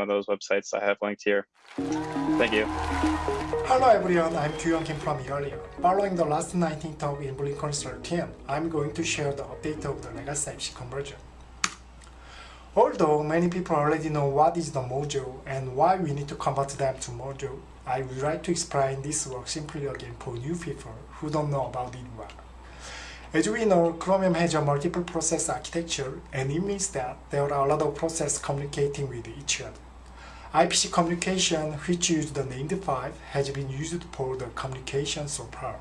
of those websites I have linked here. Thank you. Hello everyone, I'm Gyuyoung Kim from Igalia. Following the last 19 talk in BlinkOn 13, I'm going to share the update of the legacy IPC conversion. Although many people already know what is the Mojo and why we need to convert them to Mojo, I would like to explain this work simply again for new people who don't know about it well. As we know, Chromium has a multiple process architecture and it means that there are a lot of processes communicating with each other. IPC communication, which uses the named pipe, has been used for the communication so far.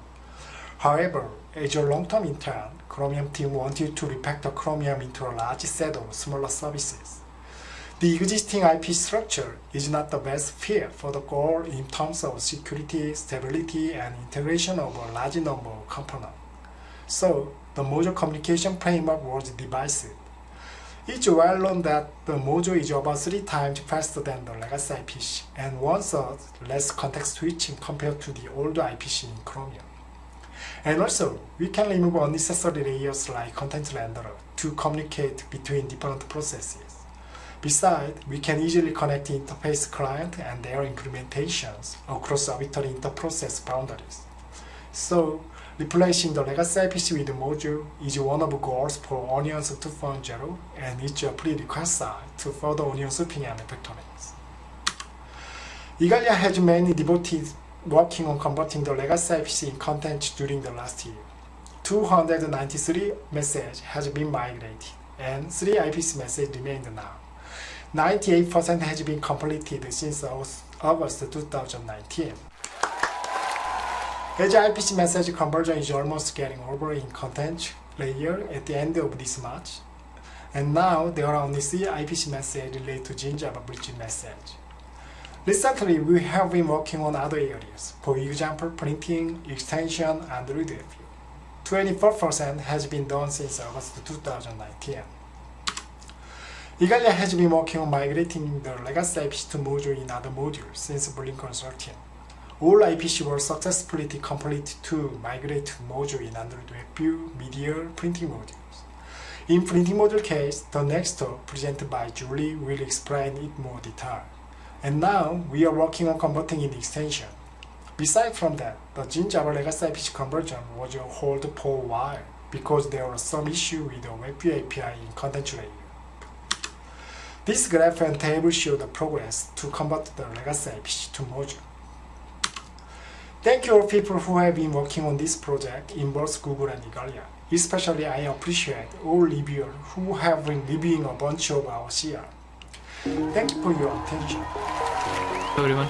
However, as a long-term intent, Chromium team wanted to refactor Chromium into a large set of smaller services. The existing IP structure is not the best fit for the goal in terms of security, stability, and integration of a large number of components. So, the Mojo communication framework was devised. It's well known that the Mojo is about three times faster than the legacy IPC and one-third less context switching compared to the older IPC in Chromium. And also, we can remove unnecessary layers like content renderer to communicate between different processes. Besides, we can easily connect interface client and their implementations across arbitrary interprocess boundaries. So, replacing the legacy IPC with Mojo is one of the goals for Onions 2.0 and it's a prerequisite to further Onion Souping and refactorings. Igalia has many devotees working on converting the legacy IPC in content during the last year. 293 messages has been migrated and 3 IPC messages remain now. 98% has been completed since August 2019. As IPC message conversion is almost getting over in content layer at the end of this March, and now there are only three IPC messages related to GinJava bridge message. Recently, we have been working on other areas, for example, printing, extension, and review. 24% has been done since August 2019. Igalia has been working on migrating the legacy IPC to Mojo in other modules since BlinkOn 13. All IPC were successfully completed to migrate to Mojo in Android WebView, Media, printing modules. In printing module case, the next talk presented by Julie will explain it more detail. And now, we are working on converting in extension. Besides from that, the GinJava legacy IPC conversion was on hold for a while because there was some issue with the WebView API in content layer. This graph and table show the progress to convert the legacy IPC to Mojo. Thank you all people who have been working on this project in both Google and Igalia. Especially I appreciate all reviewers who have been reviewing a bunch of our CR. Thank you for your attention. everyone.